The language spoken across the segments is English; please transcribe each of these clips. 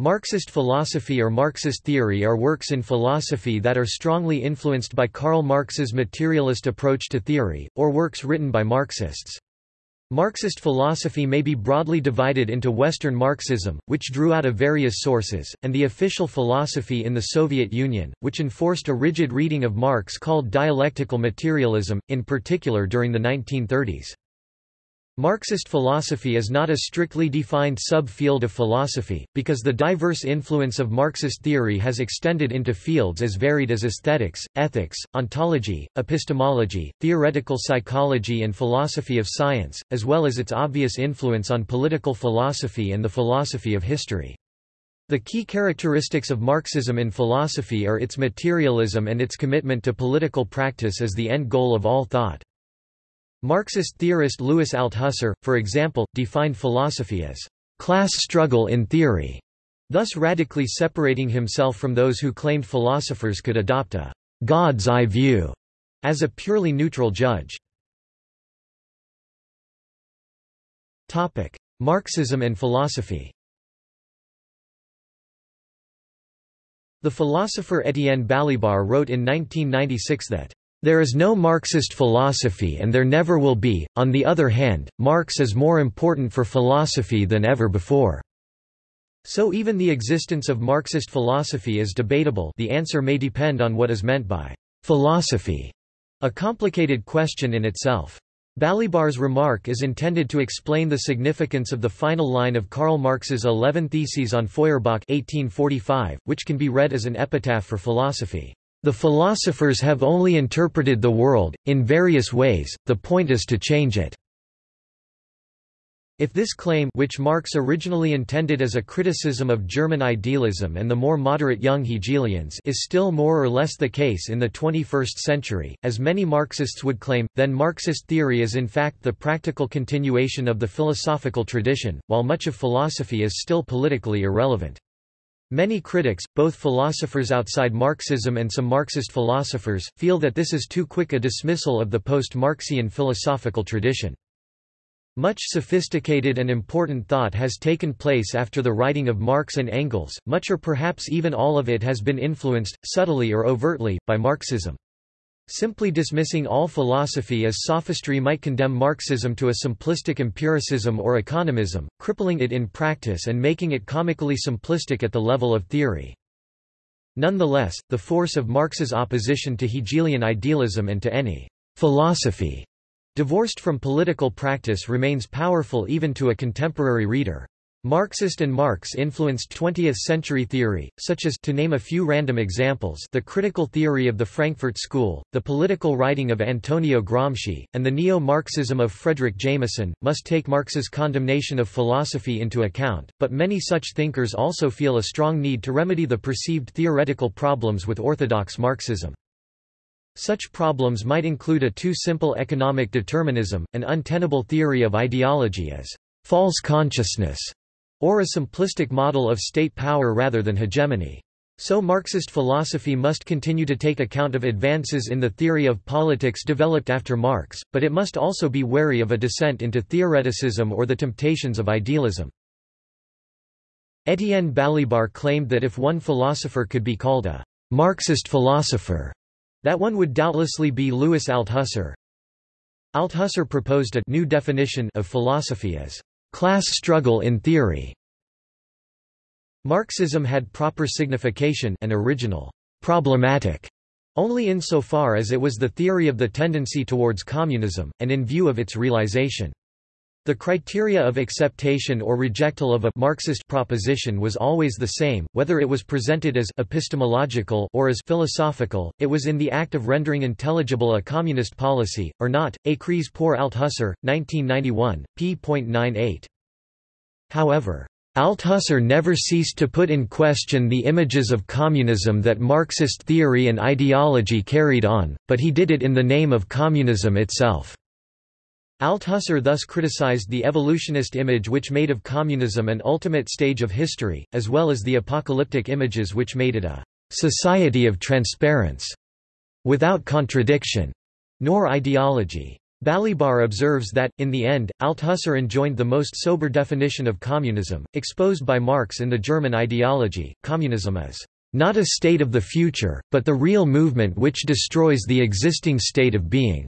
Marxist philosophy or Marxist theory are works in philosophy that are strongly influenced by Karl Marx's materialist approach to theory, or works written by Marxists. Marxist philosophy may be broadly divided into Western Marxism, which drew out of various sources, and the official philosophy in the Soviet Union, which enforced a rigid reading of Marx called dialectical materialism, in particular during the 1930s. Marxist philosophy is not a strictly defined sub-field of philosophy, because the diverse influence of Marxist theory has extended into fields as varied as aesthetics, ethics, ontology, epistemology, theoretical psychology and philosophy of science, as well as its obvious influence on political philosophy and the philosophy of history. The key characteristics of Marxism in philosophy are its materialism and its commitment to political practice as the end goal of all thought. Marxist theorist Louis Althusser, for example, defined philosophy as class struggle in theory, thus radically separating himself from those who claimed philosophers could adopt a God's eye view as a purely neutral judge. Topic: Marxism and philosophy. The philosopher Étienne Balibar wrote in 1996 that there is no Marxist philosophy and there never will be. On the other hand, Marx is more important for philosophy than ever before. So even the existence of Marxist philosophy is debatable the answer may depend on what is meant by philosophy, a complicated question in itself. Balibar's remark is intended to explain the significance of the final line of Karl Marx's Eleven Theses on Feuerbach 1845, which can be read as an epitaph for philosophy. The philosophers have only interpreted the world, in various ways, the point is to change it. If this claim which Marx originally intended as a criticism of German idealism and the more moderate young Hegelians is still more or less the case in the 21st century, as many Marxists would claim, then Marxist theory is in fact the practical continuation of the philosophical tradition, while much of philosophy is still politically irrelevant. Many critics, both philosophers outside Marxism and some Marxist philosophers, feel that this is too quick a dismissal of the post-Marxian philosophical tradition. Much sophisticated and important thought has taken place after the writing of Marx and Engels, much or perhaps even all of it has been influenced, subtly or overtly, by Marxism. Simply dismissing all philosophy as sophistry might condemn Marxism to a simplistic empiricism or economism, crippling it in practice and making it comically simplistic at the level of theory. Nonetheless, the force of Marx's opposition to Hegelian idealism and to any philosophy divorced from political practice remains powerful even to a contemporary reader. Marxist and Marx influenced 20th-century theory, such as to name a few random examples the critical theory of the Frankfurt School, the political writing of Antonio Gramsci, and the neo-Marxism of Fredric Jameson, must take Marx's condemnation of philosophy into account, but many such thinkers also feel a strong need to remedy the perceived theoretical problems with orthodox Marxism. Such problems might include a too simple economic determinism, an untenable theory of ideology as false consciousness, or a simplistic model of state power rather than hegemony. So Marxist philosophy must continue to take account of advances in the theory of politics developed after Marx, but it must also be wary of a descent into theoreticism or the temptations of idealism. Étienne Balibar claimed that if one philosopher could be called a Marxist philosopher, that one would doubtlessly be Louis Althusser. Althusser proposed a new definition of philosophy as Class struggle in theory Marxism had proper signification and original, problematic, only insofar as it was the theory of the tendency towards communism, and in view of its realization. The criteria of acceptation or rejectal of a Marxist proposition was always the same, whether it was presented as epistemological or as philosophical, it was in the act of rendering intelligible a communist policy, or not. Écrits pour Althusser, 1991, p.98. However, Althusser never ceased to put in question the images of communism that Marxist theory and ideology carried on, but he did it in the name of communism itself. Althusser thus criticized the evolutionist image which made of communism an ultimate stage of history, as well as the apocalyptic images which made it a society of transparence, without contradiction, nor ideology. Balibar observes that, in the end, Althusser enjoined the most sober definition of communism, exposed by Marx in the German ideology. Communism is not a state of the future, but the real movement which destroys the existing state of being.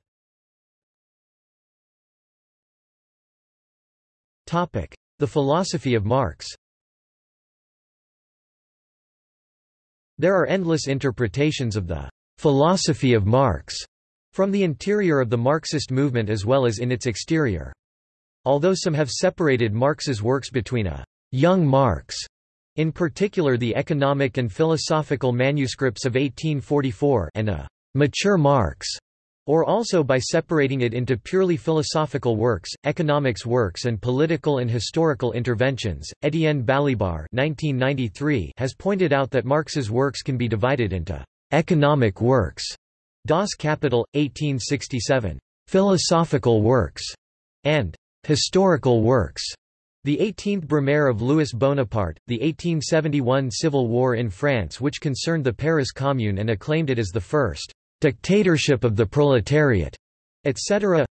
The philosophy of Marx There are endless interpretations of the philosophy of Marx from the interior of the Marxist movement as well as in its exterior. Although some have separated Marx's works between a young Marx, in particular the economic and philosophical manuscripts of 1844 and a mature Marx, or also by separating it into purely philosophical works, economics works and political and historical interventions. Etienne Balibar has pointed out that Marx's works can be divided into economic works Das Kapital, 1867. Philosophical works, and historical works. The 18th Brumaire of Louis Bonaparte, the 1871 civil war in France which concerned the Paris Commune and acclaimed it as the first dictatorship of the proletariat, etc.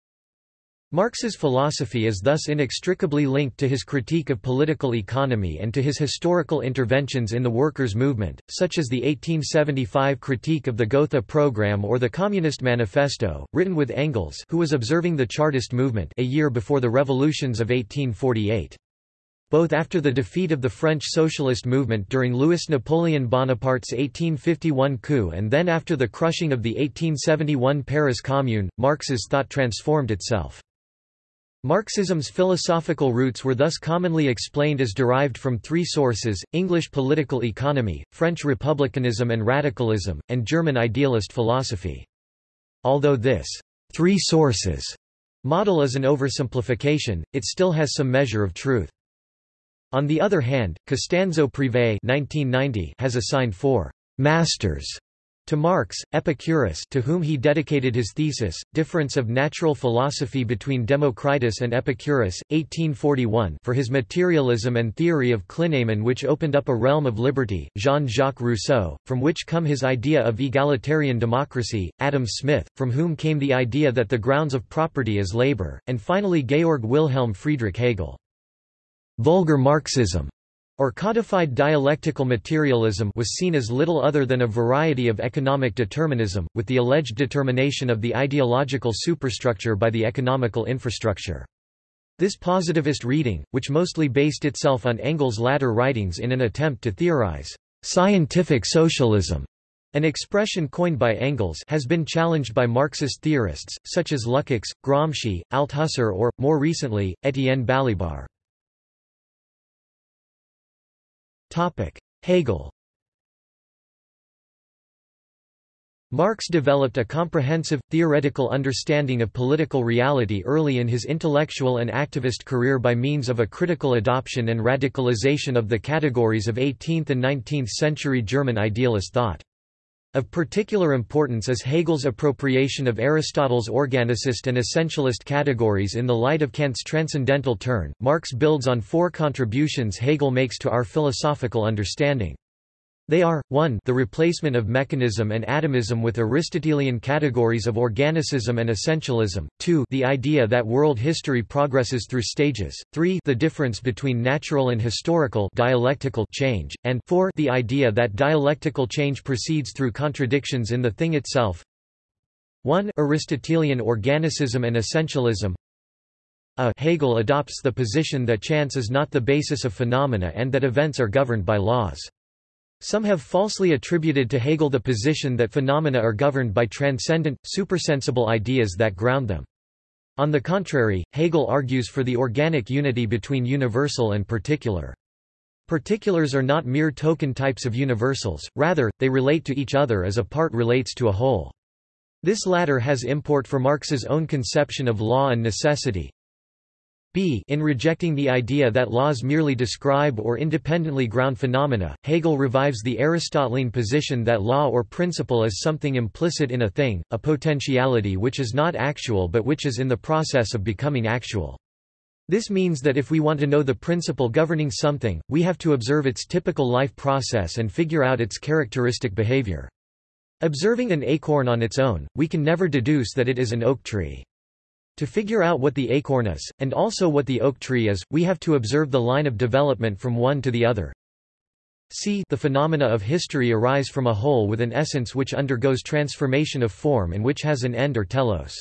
Marx's philosophy is thus inextricably linked to his critique of political economy and to his historical interventions in the workers' movement, such as the 1875 critique of the Gotha program or the Communist Manifesto, written with Engels who was observing the Chartist movement a year before the revolutions of 1848 both after the defeat of the French socialist movement during Louis-Napoleon Bonaparte's 1851 coup and then after the crushing of the 1871 Paris Commune, Marx's thought transformed itself. Marxism's philosophical roots were thus commonly explained as derived from three sources, English political economy, French republicanism and radicalism, and German idealist philosophy. Although this three sources model is an oversimplification, it still has some measure of truth. On the other hand, Costanzo Preve has assigned four masters to Marx, Epicurus to whom he dedicated his thesis, Difference of Natural Philosophy between Democritus and Epicurus, 1841 for his materialism and theory of clinamen which opened up a realm of liberty, Jean-Jacques Rousseau, from which come his idea of egalitarian democracy, Adam Smith, from whom came the idea that the grounds of property is labor, and finally Georg Wilhelm Friedrich Hegel. Vulgar Marxism or codified dialectical materialism was seen as little other than a variety of economic determinism, with the alleged determination of the ideological superstructure by the economical infrastructure. This positivist reading, which mostly based itself on Engels' latter writings in an attempt to theorize scientific socialism, an expression coined by Engels has been challenged by Marxist theorists, such as Lukács, Gramsci, Althusser or, more recently, Etienne Balibar. Hegel Marx developed a comprehensive, theoretical understanding of political reality early in his intellectual and activist career by means of a critical adoption and radicalization of the categories of 18th and 19th century German idealist thought. Of particular importance is Hegel's appropriation of Aristotle's organicist and essentialist categories in the light of Kant's transcendental turn. Marx builds on four contributions Hegel makes to our philosophical understanding. They are, 1 the replacement of mechanism and atomism with Aristotelian categories of organicism and essentialism, 2 the idea that world history progresses through stages, 3 the difference between natural and historical dialectical change, and 4 the idea that dialectical change proceeds through contradictions in the thing itself 1 Aristotelian organicism and essentialism a Hegel adopts the position that chance is not the basis of phenomena and that events are governed by laws. Some have falsely attributed to Hegel the position that phenomena are governed by transcendent, supersensible ideas that ground them. On the contrary, Hegel argues for the organic unity between universal and particular. Particulars are not mere token types of universals, rather, they relate to each other as a part relates to a whole. This latter has import for Marx's own conception of law and necessity, b in rejecting the idea that laws merely describe or independently ground phenomena, Hegel revives the Aristotelian position that law or principle is something implicit in a thing, a potentiality which is not actual but which is in the process of becoming actual. This means that if we want to know the principle governing something, we have to observe its typical life process and figure out its characteristic behavior. Observing an acorn on its own, we can never deduce that it is an oak tree. To figure out what the acorn is, and also what the oak tree is, we have to observe the line of development from one to the other. c the phenomena of history arise from a whole with an essence which undergoes transformation of form and which has an end or telos.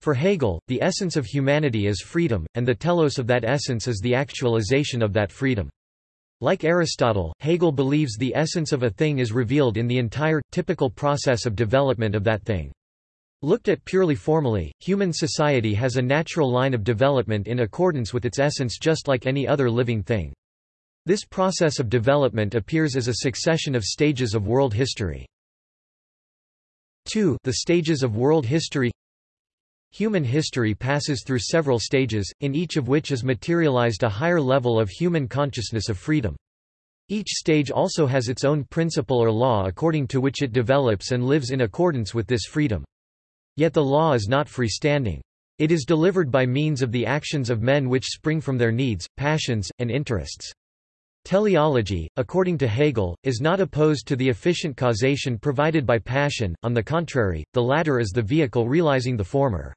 For Hegel, the essence of humanity is freedom, and the telos of that essence is the actualization of that freedom. Like Aristotle, Hegel believes the essence of a thing is revealed in the entire, typical process of development of that thing. Looked at purely formally, human society has a natural line of development in accordance with its essence just like any other living thing. This process of development appears as a succession of stages of world history. 2. The stages of world history Human history passes through several stages, in each of which is materialized a higher level of human consciousness of freedom. Each stage also has its own principle or law according to which it develops and lives in accordance with this freedom. Yet the law is not freestanding. It is delivered by means of the actions of men which spring from their needs, passions, and interests. Teleology, according to Hegel, is not opposed to the efficient causation provided by passion, on the contrary, the latter is the vehicle realizing the former.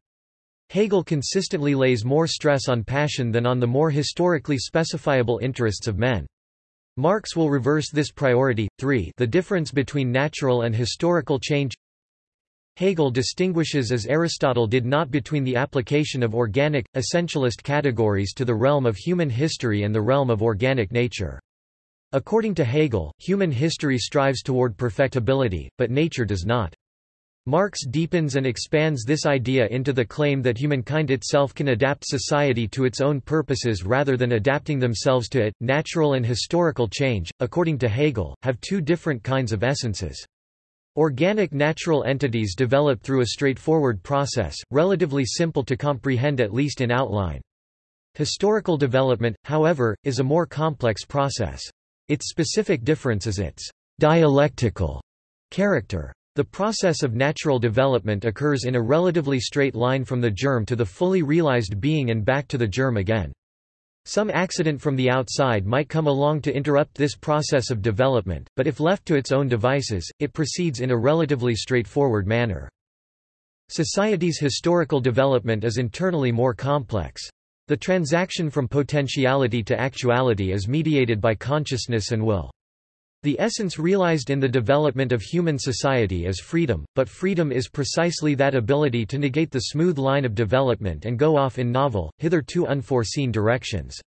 Hegel consistently lays more stress on passion than on the more historically specifiable interests of men. Marx will reverse this priority. 3 The difference between natural and historical change Hegel distinguishes as Aristotle did not between the application of organic, essentialist categories to the realm of human history and the realm of organic nature. According to Hegel, human history strives toward perfectibility, but nature does not. Marx deepens and expands this idea into the claim that humankind itself can adapt society to its own purposes rather than adapting themselves to it. Natural and historical change, according to Hegel, have two different kinds of essences. Organic natural entities develop through a straightforward process, relatively simple to comprehend at least in outline. Historical development, however, is a more complex process. Its specific difference is its dialectical character. The process of natural development occurs in a relatively straight line from the germ to the fully realized being and back to the germ again. Some accident from the outside might come along to interrupt this process of development, but if left to its own devices, it proceeds in a relatively straightforward manner. Society's historical development is internally more complex. The transaction from potentiality to actuality is mediated by consciousness and will. The essence realized in the development of human society is freedom, but freedom is precisely that ability to negate the smooth line of development and go off in novel, hitherto unforeseen directions.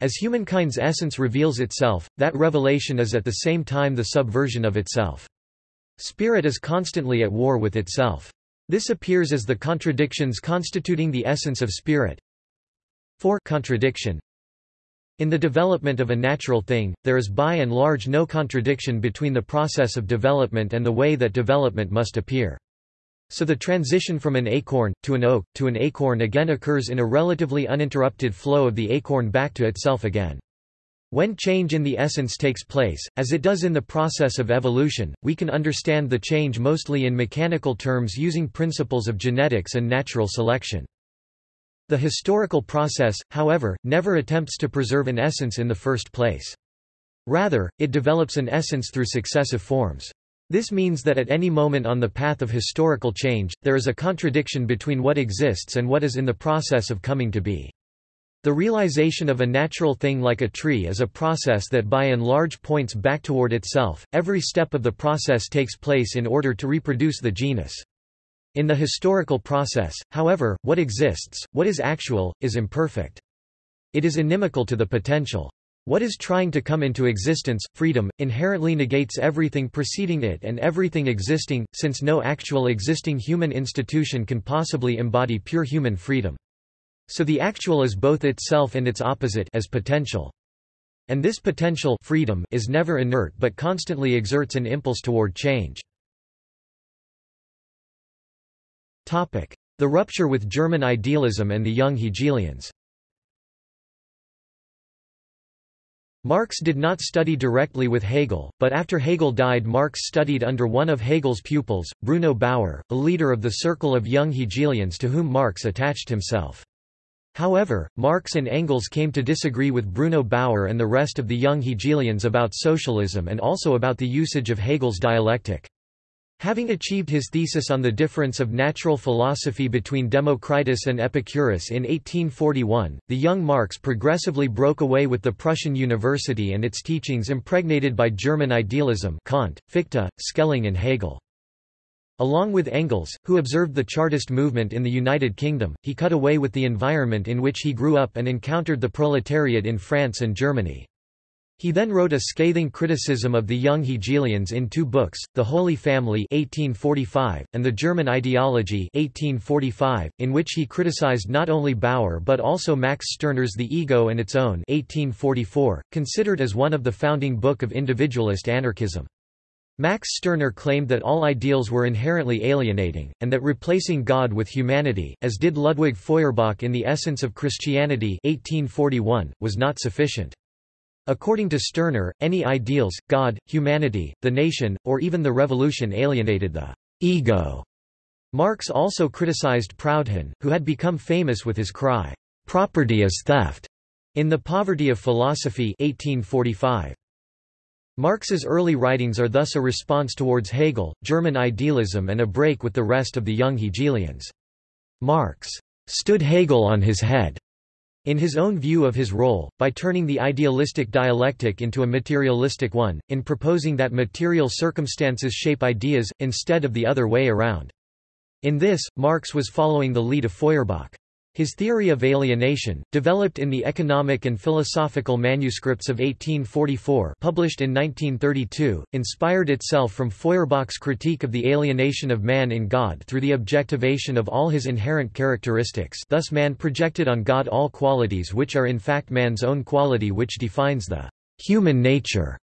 As humankind's essence reveals itself, that revelation is at the same time the subversion of itself. Spirit is constantly at war with itself. This appears as the contradictions constituting the essence of spirit. 4 contradiction in the development of a natural thing, there is by and large no contradiction between the process of development and the way that development must appear. So the transition from an acorn, to an oak, to an acorn again occurs in a relatively uninterrupted flow of the acorn back to itself again. When change in the essence takes place, as it does in the process of evolution, we can understand the change mostly in mechanical terms using principles of genetics and natural selection. The historical process, however, never attempts to preserve an essence in the first place. Rather, it develops an essence through successive forms. This means that at any moment on the path of historical change, there is a contradiction between what exists and what is in the process of coming to be. The realization of a natural thing like a tree is a process that by and large points back toward itself. Every step of the process takes place in order to reproduce the genus. In the historical process, however, what exists, what is actual, is imperfect. It is inimical to the potential. What is trying to come into existence, freedom, inherently negates everything preceding it and everything existing, since no actual existing human institution can possibly embody pure human freedom. So the actual is both itself and its opposite as potential. And this potential freedom is never inert but constantly exerts an impulse toward change. The rupture with German idealism and the young Hegelians Marx did not study directly with Hegel, but after Hegel died Marx studied under one of Hegel's pupils, Bruno Bauer, a leader of the circle of young Hegelians to whom Marx attached himself. However, Marx and Engels came to disagree with Bruno Bauer and the rest of the young Hegelians about socialism and also about the usage of Hegel's dialectic. Having achieved his thesis on the difference of natural philosophy between Democritus and Epicurus in 1841, the young Marx progressively broke away with the Prussian university and its teachings impregnated by German idealism Kant, Fichte, Schelling and Hegel. Along with Engels, who observed the Chartist movement in the United Kingdom, he cut away with the environment in which he grew up and encountered the proletariat in France and Germany. He then wrote a scathing criticism of the young Hegelians in two books, The Holy Family 1845, and The German Ideology 1845, in which he criticized not only Bauer but also Max Stirner's The Ego and Its Own 1844, considered as one of the founding book of individualist anarchism. Max Stirner claimed that all ideals were inherently alienating, and that replacing God with humanity, as did Ludwig Feuerbach in The Essence of Christianity 1841, was not sufficient. According to Stirner, any ideals, God, humanity, the nation, or even the revolution alienated the ego. Marx also criticized Proudhon, who had become famous with his cry, "'Property is theft' in The Poverty of Philosophy 1845. Marx's early writings are thus a response towards Hegel, German idealism and a break with the rest of the young Hegelians. Marx stood Hegel on his head in his own view of his role, by turning the idealistic dialectic into a materialistic one, in proposing that material circumstances shape ideas, instead of the other way around. In this, Marx was following the lead of Feuerbach. His theory of alienation, developed in the economic and philosophical manuscripts of 1844 published in 1932, inspired itself from Feuerbach's critique of the alienation of man in God through the objectivation of all his inherent characteristics thus man projected on God all qualities which are in fact man's own quality which defines the human nature.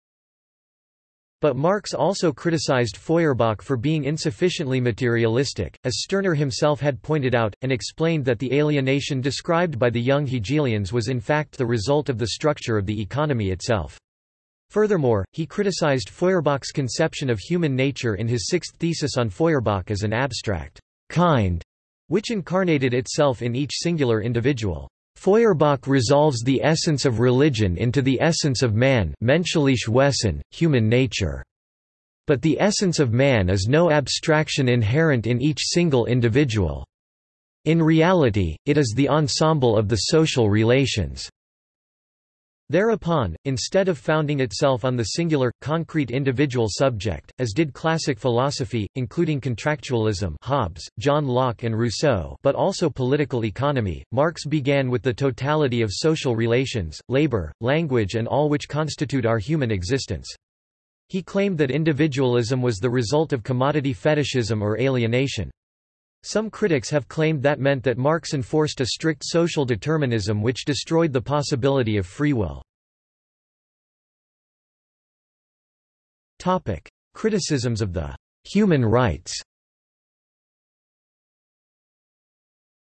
But Marx also criticized Feuerbach for being insufficiently materialistic, as Stirner himself had pointed out, and explained that the alienation described by the young Hegelians was in fact the result of the structure of the economy itself. Furthermore, he criticized Feuerbach's conception of human nature in his sixth thesis on Feuerbach as an abstract kind, which incarnated itself in each singular individual. Feuerbach resolves the essence of religion into the essence of man menschliche Wesen, human nature. But the essence of man is no abstraction inherent in each single individual. In reality, it is the ensemble of the social relations. Thereupon, instead of founding itself on the singular, concrete individual subject, as did classic philosophy, including contractualism Hobbes, John Locke and Rousseau but also political economy, Marx began with the totality of social relations, labor, language and all which constitute our human existence. He claimed that individualism was the result of commodity fetishism or alienation. Some critics have claimed that meant that Marx enforced a strict social determinism which destroyed the possibility of free will. Topic: Criticisms of the human rights.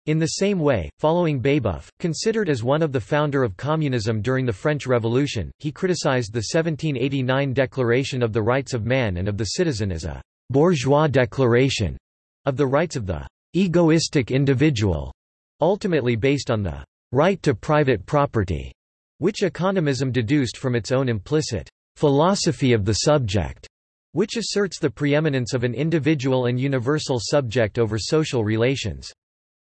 In the same way, following Babeuf, considered as one of the founder of communism during the French Revolution, he criticized the 1789 Declaration of the Rights of Man and of the Citizen as a «bourgeois declaration» of the rights of the egoistic individual, ultimately based on the right to private property, which economism deduced from its own implicit philosophy of the subject, which asserts the preeminence of an individual and universal subject over social relations.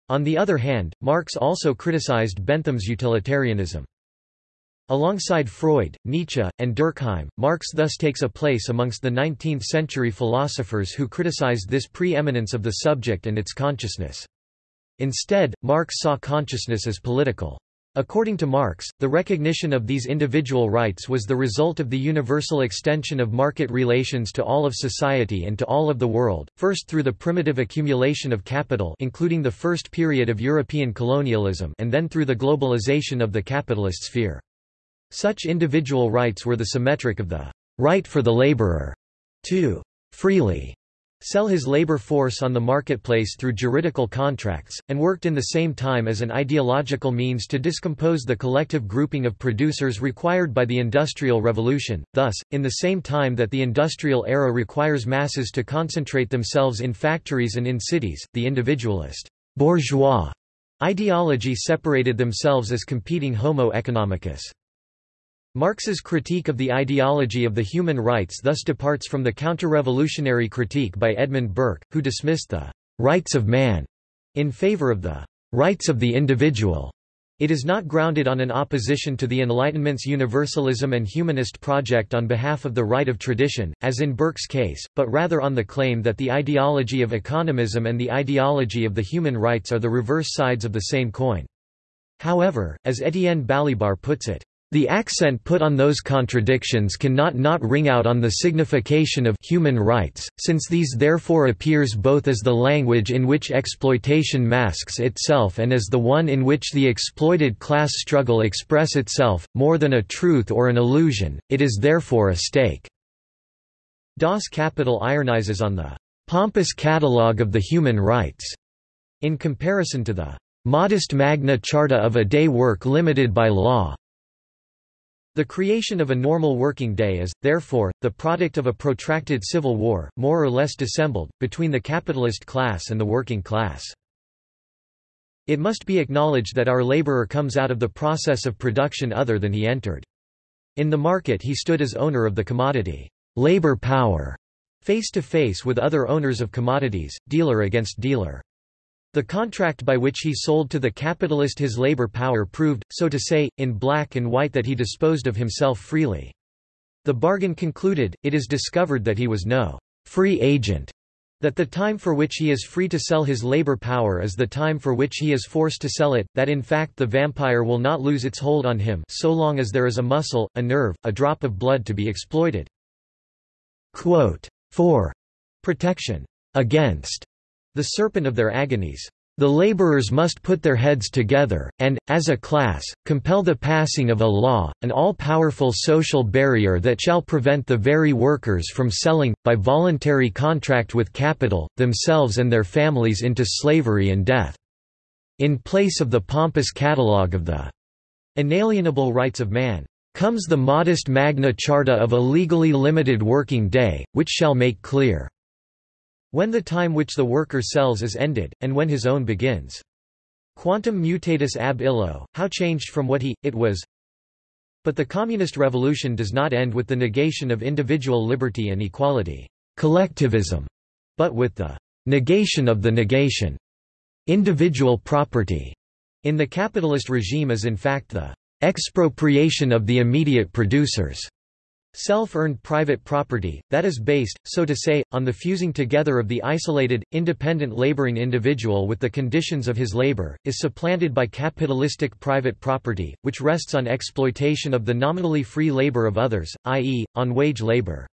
On the other hand, Marx also criticized Bentham's utilitarianism. Alongside Freud, Nietzsche, and Durkheim, Marx thus takes a place amongst the 19th-century philosophers who criticized this preeminence of the subject and its consciousness. Instead, Marx saw consciousness as political. According to Marx, the recognition of these individual rights was the result of the universal extension of market relations to all of society and to all of the world, first through the primitive accumulation of capital including the first period of European colonialism and then through the globalization of the capitalist sphere. Such individual rights were the symmetric of the right for the laborer to freely sell his labor force on the marketplace through juridical contracts, and worked in the same time as an ideological means to discompose the collective grouping of producers required by the Industrial Revolution. Thus, in the same time that the industrial era requires masses to concentrate themselves in factories and in cities, the individualist bourgeois ideology separated themselves as competing homo economicus. Marx's critique of the ideology of the human rights thus departs from the counter-revolutionary critique by Edmund Burke, who dismissed the «rights of man» in favor of the «rights of the individual». It is not grounded on an opposition to the Enlightenment's universalism and humanist project on behalf of the right of tradition, as in Burke's case, but rather on the claim that the ideology of economism and the ideology of the human rights are the reverse sides of the same coin. However, as Etienne Balibar puts it, the accent put on those contradictions cannot not ring out on the signification of human rights, since these therefore appears both as the language in which exploitation masks itself and as the one in which the exploited class struggle express itself, more than a truth or an illusion, it is therefore a stake. Das Kapital ironizes on the pompous catalogue of the human rights, in comparison to the modest Magna Charta of a day work limited by law. The creation of a normal working day is, therefore, the product of a protracted civil war, more or less dissembled, between the capitalist class and the working class. It must be acknowledged that our laborer comes out of the process of production other than he entered. In the market he stood as owner of the commodity, labor power, face to face with other owners of commodities, dealer against dealer. The contract by which he sold to the capitalist his labor power proved, so to say, in black and white that he disposed of himself freely. The bargain concluded, it is discovered that he was no free agent, that the time for which he is free to sell his labor power is the time for which he is forced to sell it, that in fact the vampire will not lose its hold on him so long as there is a muscle, a nerve, a drop of blood to be exploited. Quote, for protection against the serpent of their agonies. The laborers must put their heads together, and, as a class, compel the passing of a law, an all-powerful social barrier that shall prevent the very workers from selling, by voluntary contract with capital, themselves and their families into slavery and death. In place of the pompous catalogue of the inalienable rights of man, comes the modest Magna Charta of a legally limited working day, which shall make clear when the time which the worker sells is ended, and when his own begins. Quantum mutatis ab illo, how changed from what he, it was. But the communist revolution does not end with the negation of individual liberty and equality, collectivism, but with the negation of the negation. Individual property in the capitalist regime is in fact the expropriation of the immediate producers. Self-earned private property, that is based, so to say, on the fusing together of the isolated, independent laboring individual with the conditions of his labor, is supplanted by capitalistic private property, which rests on exploitation of the nominally free labor of others, i.e., on wage labor.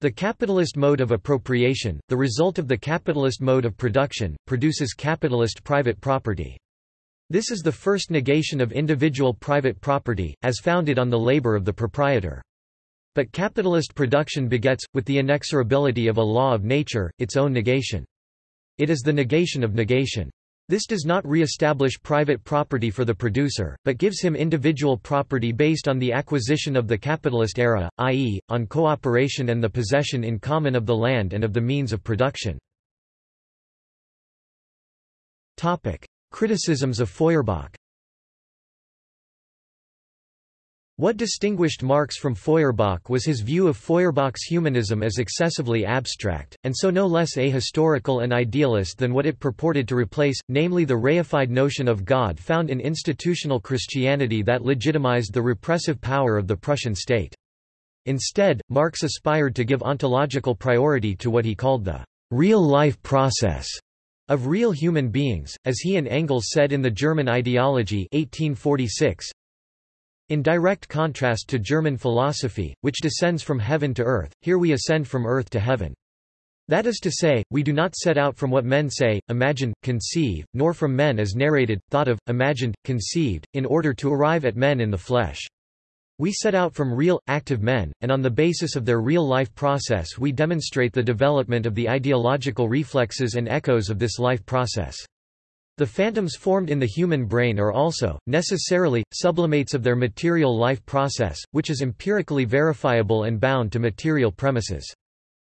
The capitalist mode of appropriation, the result of the capitalist mode of production, produces capitalist private property. This is the first negation of individual private property, as founded on the labor of the proprietor. But capitalist production begets, with the inexorability of a law of nature, its own negation. It is the negation of negation. This does not re-establish private property for the producer, but gives him individual property based on the acquisition of the capitalist era, i.e., on cooperation and the possession in common of the land and of the means of production. Criticisms of Feuerbach What distinguished Marx from Feuerbach was his view of Feuerbach's humanism as excessively abstract, and so no less ahistorical and idealist than what it purported to replace, namely the reified notion of God found in institutional Christianity that legitimized the repressive power of the Prussian state. Instead, Marx aspired to give ontological priority to what he called the real-life process of real human beings, as he and Engels said in the German Ideology 1846. In direct contrast to German philosophy, which descends from heaven to earth, here we ascend from earth to heaven. That is to say, we do not set out from what men say, imagine, conceive, nor from men as narrated, thought of, imagined, conceived, in order to arrive at men in the flesh. We set out from real, active men, and on the basis of their real-life process we demonstrate the development of the ideological reflexes and echoes of this life process. The phantoms formed in the human brain are also, necessarily, sublimates of their material life process, which is empirically verifiable and bound to material premises.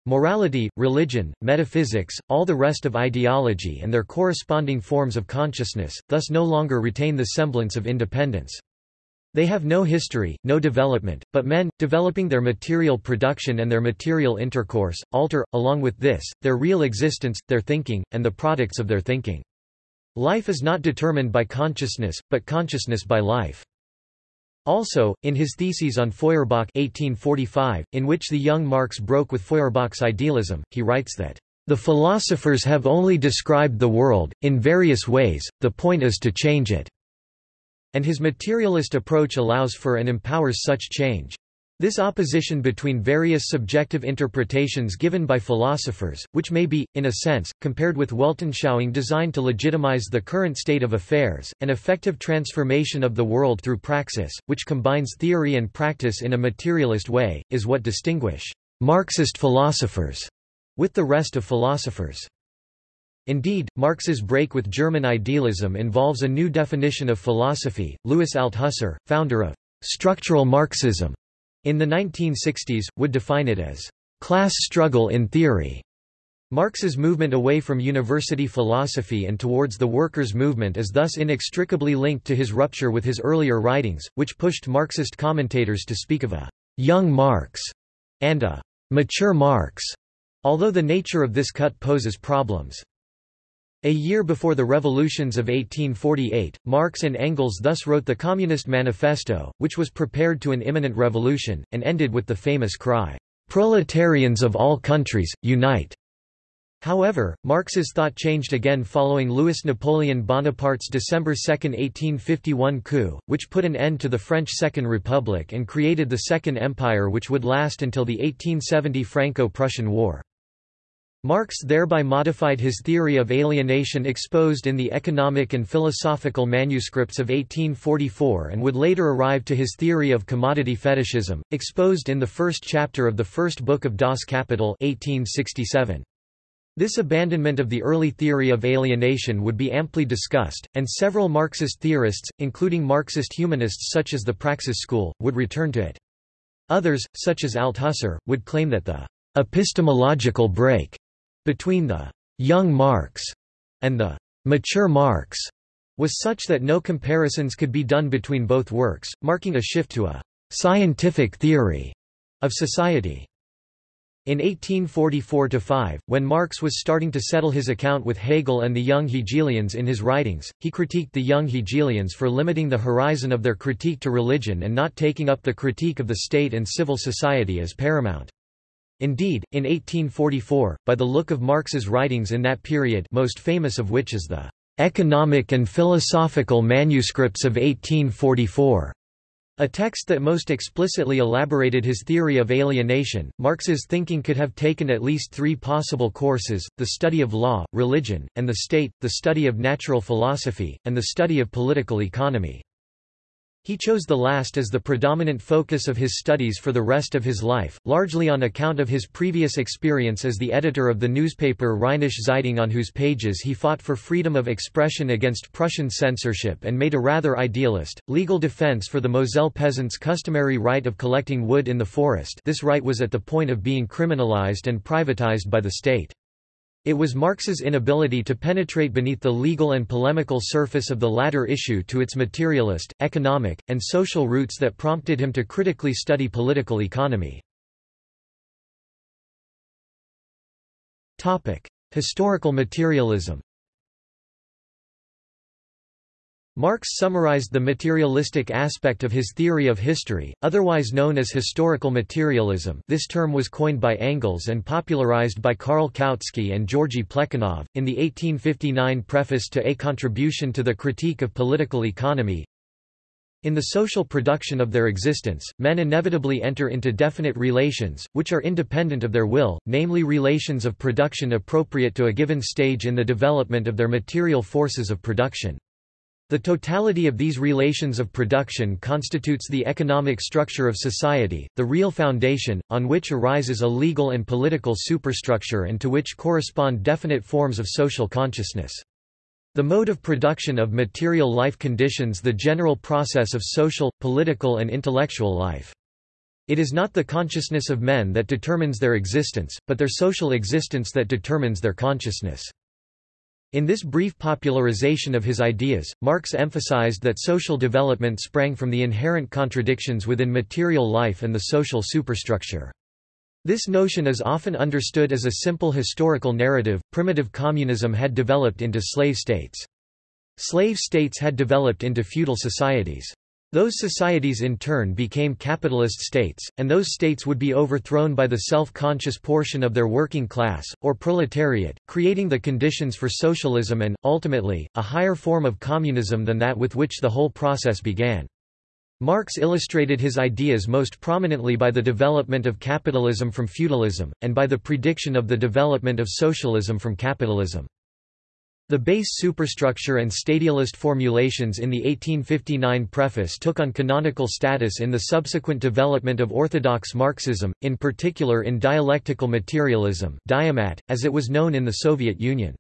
Morality, religion, metaphysics, all the rest of ideology and their corresponding forms of consciousness, thus no longer retain the semblance of independence. They have no history, no development, but men, developing their material production and their material intercourse, alter, along with this, their real existence, their thinking, and the products of their thinking. Life is not determined by consciousness, but consciousness by life. Also, in his theses on Feuerbach 1845, in which the young Marx broke with Feuerbach's idealism, he writes that, "...the philosophers have only described the world, in various ways, the point is to change it." And his materialist approach allows for and empowers such change. This opposition between various subjective interpretations given by philosophers, which may be, in a sense, compared with Weltanschauung designed to legitimize the current state of affairs, an effective transformation of the world through praxis, which combines theory and practice in a materialist way, is what distinguish Marxist philosophers with the rest of philosophers. Indeed, Marx's break with German idealism involves a new definition of philosophy. Louis Althusser, founder of structural Marxism in the 1960s, would define it as class struggle in theory. Marx's movement away from university philosophy and towards the workers' movement is thus inextricably linked to his rupture with his earlier writings, which pushed Marxist commentators to speak of a young Marx and a mature Marx, although the nature of this cut poses problems. A year before the revolutions of 1848, Marx and Engels thus wrote the Communist Manifesto, which was prepared to an imminent revolution, and ended with the famous cry, "'Proletarians of all countries, unite!' However, Marx's thought changed again following Louis Napoleon Bonaparte's December 2, 1851 coup, which put an end to the French Second Republic and created the Second Empire which would last until the 1870 Franco-Prussian War. Marx thereby modified his theory of alienation exposed in the economic and philosophical manuscripts of 1844 and would later arrive to his theory of commodity fetishism, exposed in the first chapter of the first book of Das Kapital 1867. This abandonment of the early theory of alienation would be amply discussed, and several Marxist theorists, including Marxist humanists such as the Praxis school, would return to it. Others, such as Althusser, would claim that the epistemological break between the young Marx and the mature Marx was such that no comparisons could be done between both works, marking a shift to a scientific theory of society. In 1844–5, when Marx was starting to settle his account with Hegel and the young Hegelians in his writings, he critiqued the young Hegelians for limiting the horizon of their critique to religion and not taking up the critique of the state and civil society as paramount. Indeed, in 1844, by the look of Marx's writings in that period most famous of which is the "'Economic and Philosophical Manuscripts of 1844' a text that most explicitly elaborated his theory of alienation, Marx's thinking could have taken at least three possible courses, the study of law, religion, and the state, the study of natural philosophy, and the study of political economy. He chose the last as the predominant focus of his studies for the rest of his life, largely on account of his previous experience as the editor of the newspaper Rheinische Zeitung on whose pages he fought for freedom of expression against Prussian censorship and made a rather idealist, legal defense for the Moselle peasants' customary right of collecting wood in the forest this right was at the point of being criminalized and privatized by the state. It was Marx's inability to penetrate beneath the legal and polemical surface of the latter issue to its materialist, economic, and social roots that prompted him to critically study political economy. Historical materialism Marx summarized the materialistic aspect of his theory of history, otherwise known as historical materialism this term was coined by Engels and popularized by Karl Kautsky and Georgy Plekhanov, in the 1859 preface to A Contribution to the Critique of Political Economy. In the social production of their existence, men inevitably enter into definite relations, which are independent of their will, namely relations of production appropriate to a given stage in the development of their material forces of production. The totality of these relations of production constitutes the economic structure of society, the real foundation, on which arises a legal and political superstructure and to which correspond definite forms of social consciousness. The mode of production of material life conditions the general process of social, political and intellectual life. It is not the consciousness of men that determines their existence, but their social existence that determines their consciousness. In this brief popularization of his ideas, Marx emphasized that social development sprang from the inherent contradictions within material life and the social superstructure. This notion is often understood as a simple historical narrative. Primitive communism had developed into slave states. Slave states had developed into feudal societies. Those societies in turn became capitalist states, and those states would be overthrown by the self-conscious portion of their working class, or proletariat, creating the conditions for socialism and, ultimately, a higher form of communism than that with which the whole process began. Marx illustrated his ideas most prominently by the development of capitalism from feudalism, and by the prediction of the development of socialism from capitalism. The base superstructure and stadialist formulations in the 1859 preface took on canonical status in the subsequent development of orthodox Marxism, in particular in dialectical materialism Diamat, as it was known in the Soviet Union.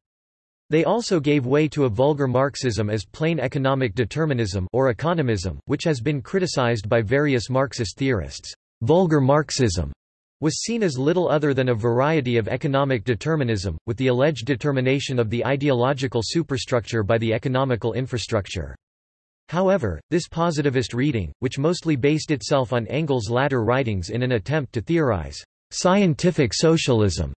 They also gave way to a vulgar Marxism as plain economic determinism or economism, which has been criticized by various Marxist theorists. Vulgar Marxism was seen as little other than a variety of economic determinism, with the alleged determination of the ideological superstructure by the economical infrastructure. However, this positivist reading, which mostly based itself on Engels' latter writings in an attempt to theorize scientific socialism,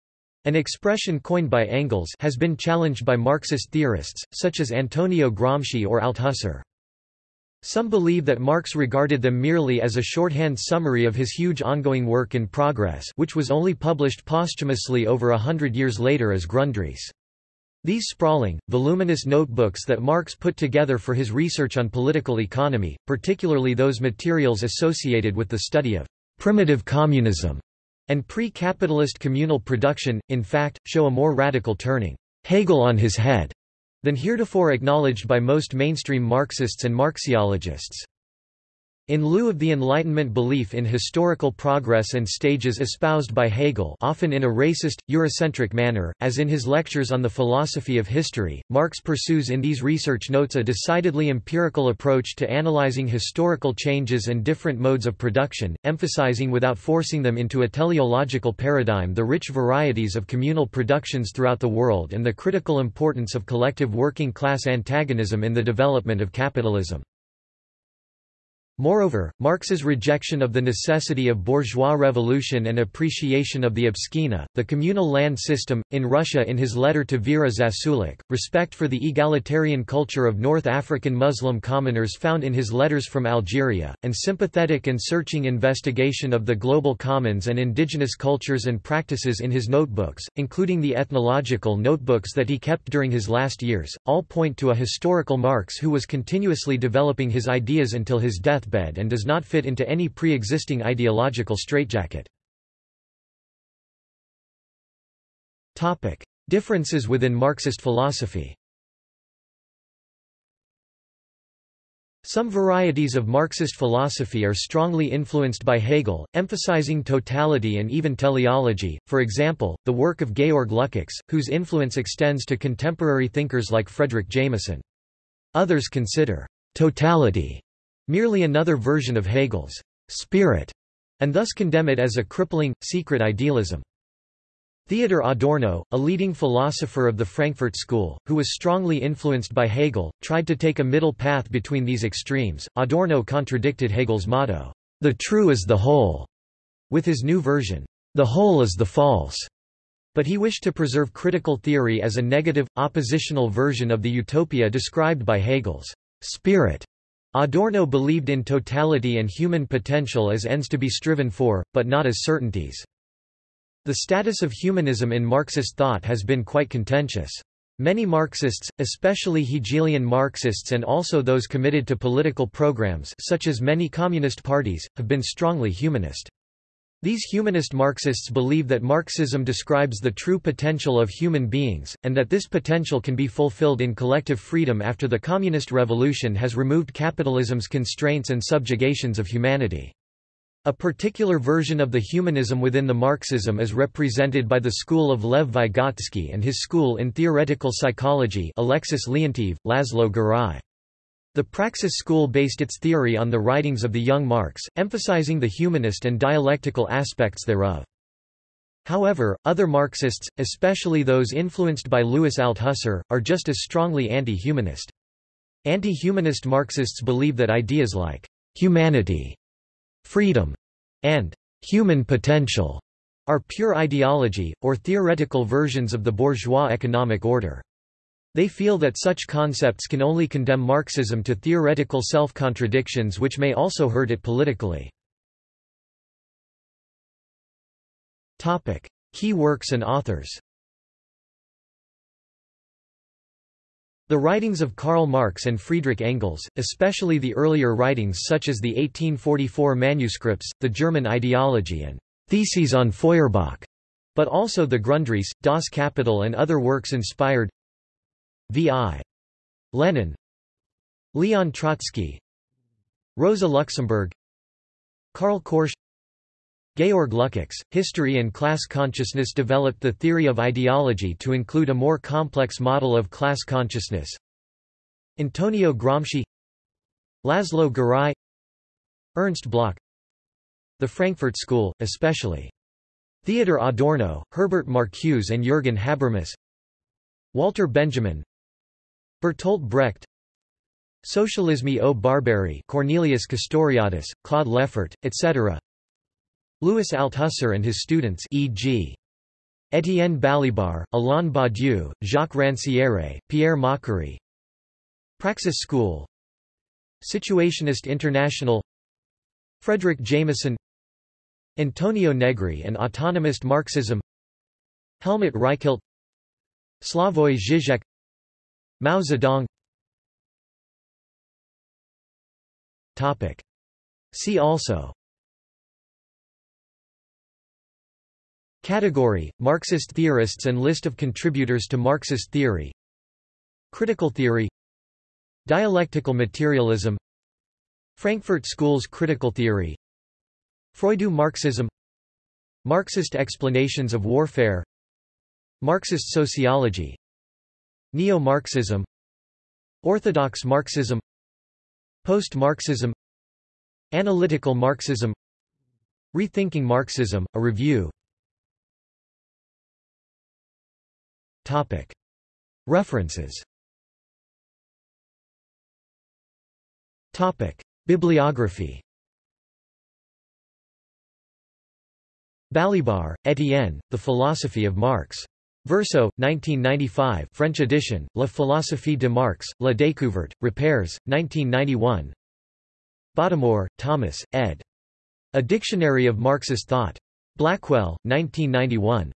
an expression coined by Engels has been challenged by Marxist theorists, such as Antonio Gramsci or Althusser. Some believe that Marx regarded them merely as a shorthand summary of his huge ongoing work in progress which was only published posthumously over a hundred years later as Grundrisse. These sprawling, voluminous notebooks that Marx put together for his research on political economy, particularly those materials associated with the study of primitive communism and pre-capitalist communal production, in fact, show a more radical turning Hegel on his head than heretofore acknowledged by most mainstream Marxists and Marxologists. In lieu of the Enlightenment belief in historical progress and stages espoused by Hegel often in a racist, Eurocentric manner, as in his lectures on the philosophy of history, Marx pursues in these research notes a decidedly empirical approach to analyzing historical changes and different modes of production, emphasizing without forcing them into a teleological paradigm the rich varieties of communal productions throughout the world and the critical importance of collective working class antagonism in the development of capitalism. Moreover, Marx's rejection of the necessity of bourgeois revolution and appreciation of the obshchina, the communal land system, in Russia in his letter to Vera Zasulich, respect for the egalitarian culture of North African Muslim commoners found in his letters from Algeria, and sympathetic and searching investigation of the global commons and indigenous cultures and practices in his notebooks, including the ethnological notebooks that he kept during his last years, all point to a historical Marx who was continuously developing his ideas until his death deathbed and does not fit into any pre-existing ideological straitjacket. Differences within Marxist philosophy Some varieties of Marxist philosophy are strongly influenced by Hegel, emphasizing totality and even teleology, for example, the work of Georg Lukács, whose influence extends to contemporary thinkers like Fredric Jameson. Others consider totality merely another version of Hegel's spirit, and thus condemn it as a crippling, secret idealism. Theodor Adorno, a leading philosopher of the Frankfurt School, who was strongly influenced by Hegel, tried to take a middle path between these extremes. Adorno contradicted Hegel's motto, the true is the whole, with his new version, the whole is the false. But he wished to preserve critical theory as a negative, oppositional version of the utopia described by Hegel's spirit. Adorno believed in totality and human potential as ends to be striven for, but not as certainties. The status of humanism in Marxist thought has been quite contentious. Many Marxists, especially Hegelian Marxists and also those committed to political programs such as many communist parties, have been strongly humanist. These humanist Marxists believe that Marxism describes the true potential of human beings, and that this potential can be fulfilled in collective freedom after the Communist Revolution has removed capitalism's constraints and subjugations of humanity. A particular version of the humanism within the Marxism is represented by the school of Lev Vygotsky and his school in theoretical psychology Alexis Leontief, Laszlo Garai. The Praxis school based its theory on the writings of the young Marx, emphasizing the humanist and dialectical aspects thereof. However, other Marxists, especially those influenced by Louis Althusser, are just as strongly anti-humanist. Anti-humanist Marxists believe that ideas like humanity, freedom, and human potential are pure ideology, or theoretical versions of the bourgeois economic order. They feel that such concepts can only condemn Marxism to theoretical self-contradictions which may also hurt it politically. Key works and authors The writings of Karl Marx and Friedrich Engels, especially the earlier writings such as the 1844 manuscripts, the German ideology and Theses on Feuerbach, but also the Grundrisse, Das Kapital and other works inspired V.I. Lenin Leon Trotsky Rosa Luxemburg Karl Korsch Georg Lukács, History and Class Consciousness developed the theory of ideology to include a more complex model of class consciousness. Antonio Gramsci Laszlo Garai Ernst Bloch The Frankfurt School, especially Theodor Adorno, Herbert Marcuse and Jürgen Habermas Walter Benjamin Bertolt Brecht Socialisme ou Barbarie Cornelius Castoriadis, Claude Lefort, etc. Louis Althusser and his students e.g. Étienne Balibar, Alain Badiou, Jacques Rancière, Pierre Macherey Praxis School. Situationist International. Fredric Jameson. Antonio Negri and Autonomist Marxism. Helmut Reichelt. Slavoj Žižek Mao Zedong. Topic. See also. Category, Marxist theorists and list of contributors to Marxist theory. Critical theory. Dialectical materialism. Frankfurt School's critical theory. Freudo Marxism. Marxist explanations of warfare. Marxist sociology Neo-Marxism Orthodox Marxism Post-Marxism Analytical Marxism Rethinking Marxism, a review Topic. References Topic. Bibliography Balibar, Étienne, The Philosophy of Marx. Verso, 1995 French edition, La philosophie de Marx, La découverte, Repères, 1991 Bottomore, Thomas, ed. A Dictionary of Marxist Thought. Blackwell, 1991.